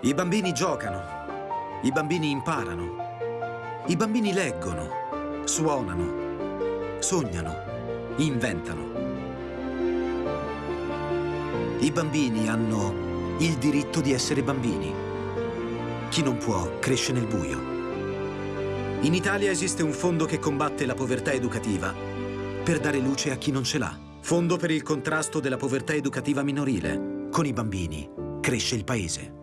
I bambini giocano, i bambini imparano, i bambini leggono, suonano, sognano, inventano. I bambini hanno il diritto di essere bambini. Chi non può cresce nel buio. In Italia esiste un fondo che combatte la povertà educativa per dare luce a chi non ce l'ha. Fondo per il contrasto della povertà educativa minorile. Con i bambini cresce il paese.